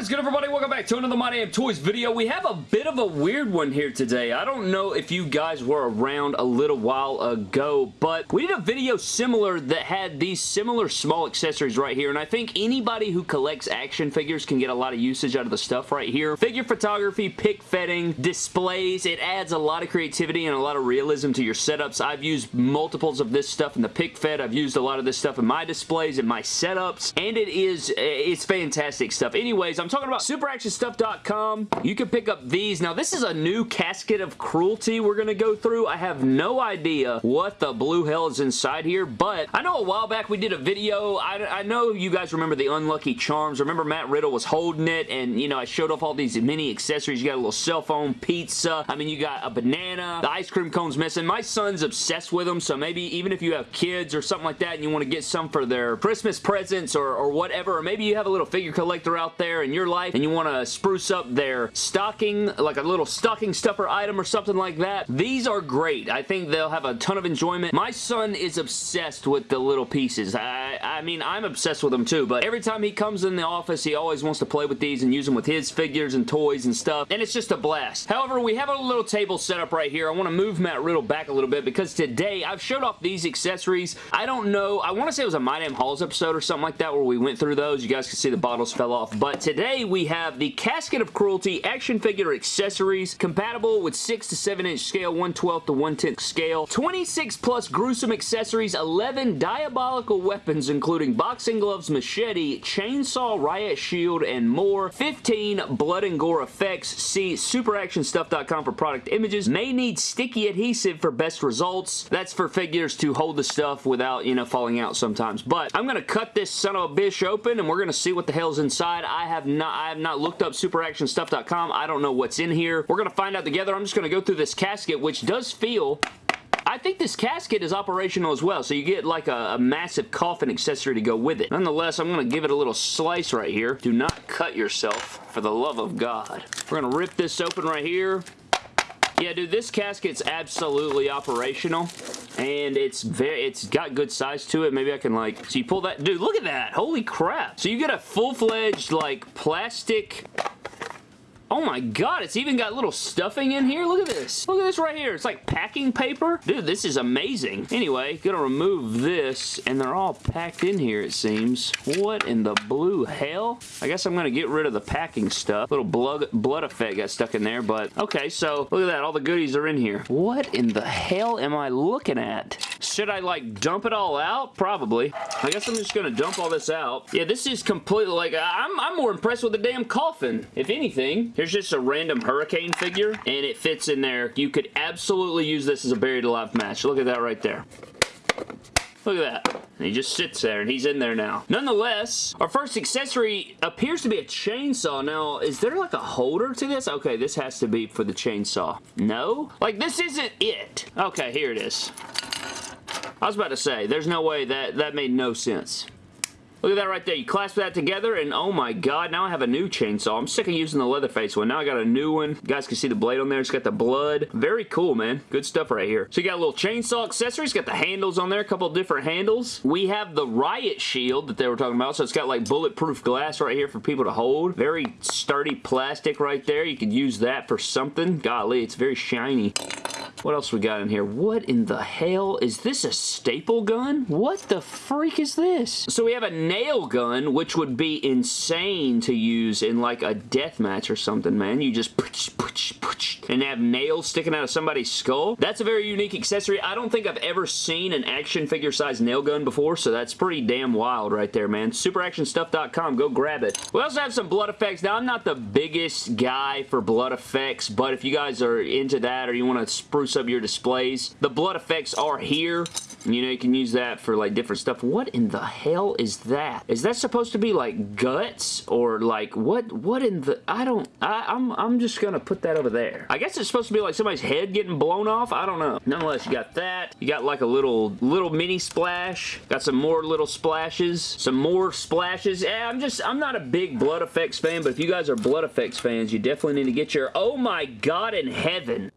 is good, everybody? Welcome back to another My Damn Toys video. We have a bit of a weird one here today. I don't know if you guys were around a little while ago, but we did a video similar that had these similar small accessories right here, and I think anybody who collects action figures can get a lot of usage out of the stuff right here. Figure photography, pic fedding, displays, it adds a lot of creativity and a lot of realism to your setups. I've used multiples of this stuff in the pic fed. I've used a lot of this stuff in my displays, in my setups, and it is, it's fantastic stuff. Anyways, I'm talking about superactionstuff.com. You can pick up these. Now, this is a new casket of cruelty we're going to go through. I have no idea what the blue hell is inside here, but I know a while back we did a video. I, I know you guys remember the Unlucky Charms. Remember Matt Riddle was holding it, and, you know, I showed off all these mini accessories. You got a little cell phone, pizza. I mean, you got a banana. The ice cream cone's missing. My son's obsessed with them, so maybe even if you have kids or something like that and you want to get some for their Christmas presents or, or whatever, or maybe you have a little figure collector out there in your life and you want to spruce up their stocking, like a little stocking stuffer item or something like that, these are great. I think they'll have a ton of enjoyment. My son is obsessed with the little pieces. I, I mean, I'm obsessed with them too, but every time he comes in the office, he always wants to play with these and use them with his figures and toys and stuff, and it's just a blast. However, we have a little table set up right here. I want to move Matt Riddle back a little bit because today I've showed off these accessories. I don't know. I want to say it was a My Damn Hauls episode or something like that where we went through those. You guys can see the bottles fell off, but but today we have the Casket of Cruelty action figure accessories compatible with 6 to 7 inch scale, 1 12 to 1 10 scale, 26 plus gruesome accessories, 11 diabolical weapons including boxing gloves, machete, chainsaw, riot shield, and more, 15 blood and gore effects. See superactionstuff.com for product images. May need sticky adhesive for best results. That's for figures to hold the stuff without, you know, falling out sometimes. But I'm going to cut this son of a bitch open and we're going to see what the hell's inside. I have not I have not looked up superactionstuff.com. I don't know what's in here. We're going to find out together. I'm just going to go through this casket, which does feel I think this casket is operational as well, so you get like a, a, massive coffin accessory to go with it. Nonetheless, I'm going to give it a little slice right here. Do not cut yourself, for the love of God. We're going to rip this open right here. Yeah, dude, this casket's absolutely operational and it's very it's got good size to it. Maybe I can like so you pull that dude look at that. Holy crap. So you get a full-fledged like plastic Oh my god, it's even got little stuffing in here. Look at this. Look at this right here. It's like packing paper. Dude, this is amazing. Anyway, gonna remove this, and they're all packed in here, it seems. What in the blue hell? I guess I'm gonna get rid of the packing stuff. Little blood, blood effect got stuck in there, but okay, so look at that. All the goodies are in here. What in the hell am I looking at? Should I, like, dump it all out? Probably. I guess I'm just gonna dump all this out. Yeah, this is completely, like, I'm, I'm more impressed with the damn coffin, if anything. Here's just a random hurricane figure, and it fits in there. You could absolutely use this as a buried alive match. Look at that right there. Look at that. And he just sits there, and he's in there now. Nonetheless, our first accessory appears to be a chainsaw. Now, is there like a holder to this? Okay, this has to be for the chainsaw. No? Like, this isn't it. Okay, here it is. I was about to say, there's no way that, that made no sense. Look at that right there. You clasp that together and oh my god, now I have a new chainsaw. I'm sick of using the Leatherface one. Now I got a new one. You guys can see the blade on there. It's got the blood. Very cool, man. Good stuff right here. So you got a little chainsaw accessories. Got the handles on there. A couple different handles. We have the Riot Shield that they were talking about. So it's got like bulletproof glass right here for people to hold. Very sturdy plastic right there. You could use that for something. Golly, it's very shiny. What else we got in here? What in the hell? Is this a staple gun? What the freak is this? So we have a nail gun, which would be insane to use in like a death match or something, man. You just pooch, pooch, pooch, and have nails sticking out of somebody's skull. That's a very unique accessory. I don't think I've ever seen an action figure size nail gun before, so that's pretty damn wild right there, man. SuperActionStuff.com. Go grab it. We also have some blood effects. Now, I'm not the biggest guy for blood effects, but if you guys are into that or you want to spruce spruce up your displays. The blood effects are here. You know, you can use that for like different stuff. What in the hell is that? Is that supposed to be like guts or like what what in the I don't I, I'm I'm just gonna put that over there. I guess it's supposed to be like somebody's head getting blown off. I don't know. Nonetheless, you got that. You got like a little little mini splash. Got some more little splashes. Some more splashes. Yeah, I'm just I'm not a big blood effects fan, but if you guys are blood effects fans, you definitely need to get your oh my god in heaven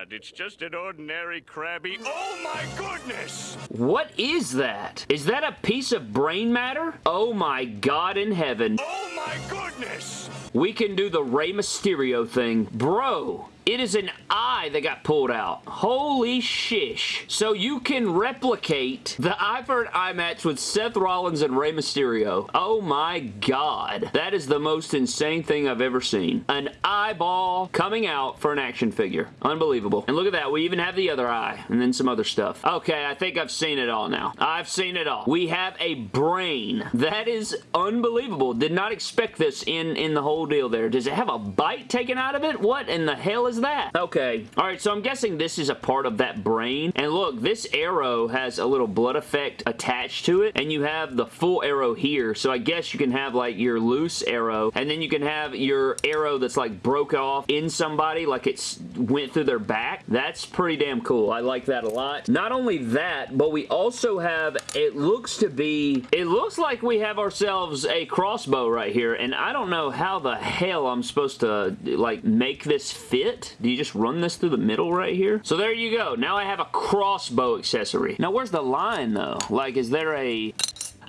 What? It's just an ordinary Krabby. Oh my goodness! What is that? Is that a piece of brain matter? Oh my god in heaven. Oh my goodness! we can do the Rey Mysterio thing. Bro, it is an eye that got pulled out. Holy shish. So you can replicate the eye for an eye match with Seth Rollins and Rey Mysterio. Oh my god. That is the most insane thing I've ever seen. An eyeball coming out for an action figure. Unbelievable. And look at that. We even have the other eye and then some other stuff. Okay, I think I've seen it all now. I've seen it all. We have a brain. That is unbelievable. Did not expect this in, in the whole deal there. Does it have a bite taken out of it? What in the hell is that? Okay. Alright, so I'm guessing this is a part of that brain. And look, this arrow has a little blood effect attached to it. And you have the full arrow here. So I guess you can have like your loose arrow. And then you can have your arrow that's like broke off in somebody like it went through their back. That's pretty damn cool. I like that a lot. Not only that, but we also have, it looks to be, it looks like we have ourselves a crossbow right here. And I don't know how the hell I'm supposed to like make this fit. Do you just run this through the middle right here? So there you go. Now I have a crossbow accessory. Now where's the line though? Like is there a...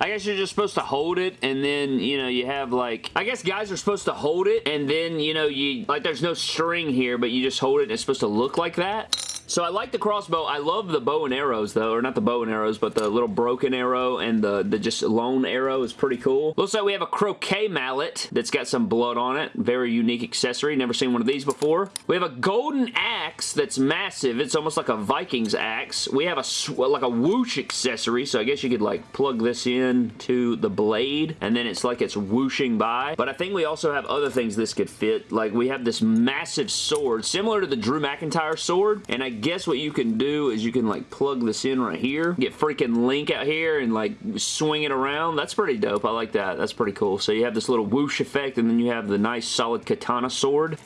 I guess you're just supposed to hold it and then, you know, you have like, I guess guys are supposed to hold it and then, you know, you, like there's no string here, but you just hold it and it's supposed to look like that. So I like the crossbow. I love the bow and arrows though, or not the bow and arrows, but the little broken arrow and the, the just lone arrow is pretty cool. Looks like we have a croquet mallet that's got some blood on it. Very unique accessory. Never seen one of these before. We have a golden axe that's massive. It's almost like a Vikings axe. We have a like a whoosh accessory, so I guess you could like plug this in to the blade, and then it's like it's whooshing by. But I think we also have other things this could fit. Like we have this massive sword, similar to the Drew McIntyre sword, and I guess what you can do is you can like plug this in right here, get freaking Link out here and like swing it around. That's pretty dope. I like that. That's pretty cool. So you have this little whoosh effect and then you have the nice solid katana sword.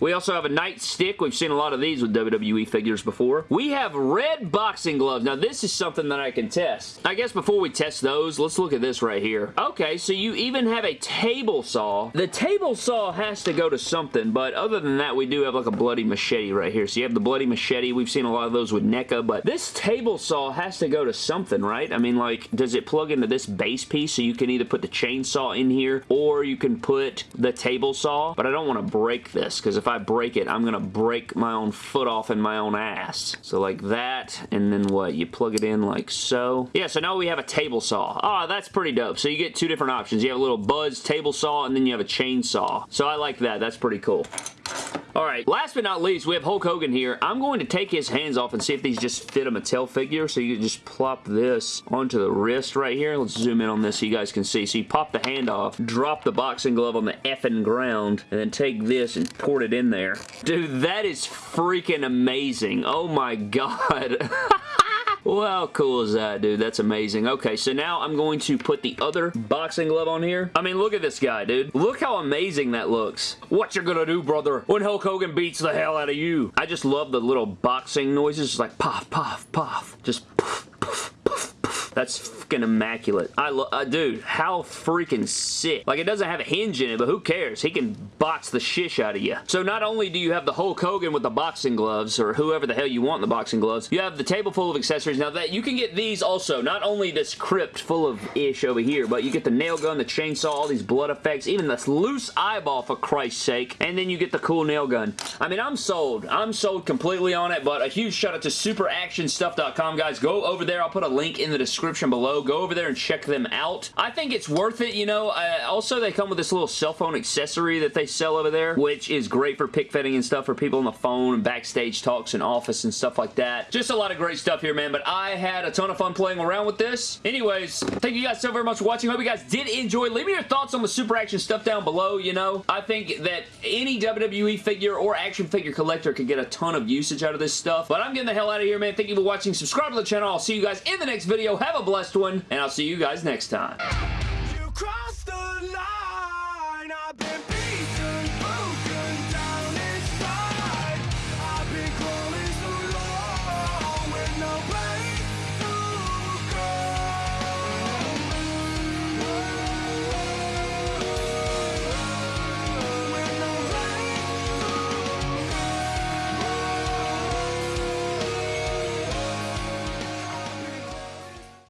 We also have a nightstick. We've seen a lot of these with WWE figures before. We have red boxing gloves. Now this is something that I can test. I guess before we test those, let's look at this right here. Okay, so you even have a table saw. The table saw has to go to something, but other than that, we do have like a bloody machete right here. So you have the bloody machete. We've seen a lot of those with NECA, but this table saw has to go to something, right? I mean, like, does it plug into this base piece so you can either put the chainsaw in here or you can put the table saw? But I don't want to break this because if I break it, I'm going to break my own foot off in my own ass. So like that, and then what? You plug it in like so. Yeah, so now we have a table saw. Ah, oh, that's pretty dope. So you get two different options. You have a little Buzz table saw, and then you have a chainsaw. So I like that. That's pretty cool. Alright, last but not least, we have Hulk Hogan here. I'm going to take his hands off and see if these just fit a Mattel figure. So you can just plop this onto the wrist right here. Let's zoom in on this so you guys can see. So you pop the hand off, drop the boxing glove on the effing ground, and then take this and port it in there. Dude, that is freaking amazing. Oh my god. Well, how cool is that, dude? That's amazing. Okay, so now I'm going to put the other boxing glove on here. I mean, look at this guy, dude. Look how amazing that looks. What you gonna do, brother, when Hulk Hogan beats the hell out of you? I just love the little boxing noises. Like puff, puff, puff. Just puff. That's fucking immaculate. I love, uh, dude, how freaking sick. Like, it doesn't have a hinge in it, but who cares? He can box the shish out of you. So not only do you have the Hulk Hogan with the boxing gloves, or whoever the hell you want in the boxing gloves, you have the table full of accessories. Now, that you can get these also. Not only this crypt full of ish over here, but you get the nail gun, the chainsaw, all these blood effects, even this loose eyeball, for Christ's sake, and then you get the cool nail gun. I mean, I'm sold. I'm sold completely on it, but a huge shout out to superactionstuff.com, guys. Go over there. I'll put a link in the description below Go over there and check them out. I think it's worth it, you know. Uh, also, they come with this little cell phone accessory that they sell over there, which is great for pic fedding and stuff for people on the phone and backstage talks and office and stuff like that. Just a lot of great stuff here, man, but I had a ton of fun playing around with this. Anyways, thank you guys so very much for watching. Hope you guys did enjoy. Leave me your thoughts on the super action stuff down below, you know. I think that any WWE figure or action figure collector could get a ton of usage out of this stuff, but I'm getting the hell out of here, man. Thank you for watching. Subscribe to the channel. I'll see you guys in the next video. Have a blessed one and I'll see you guys next time.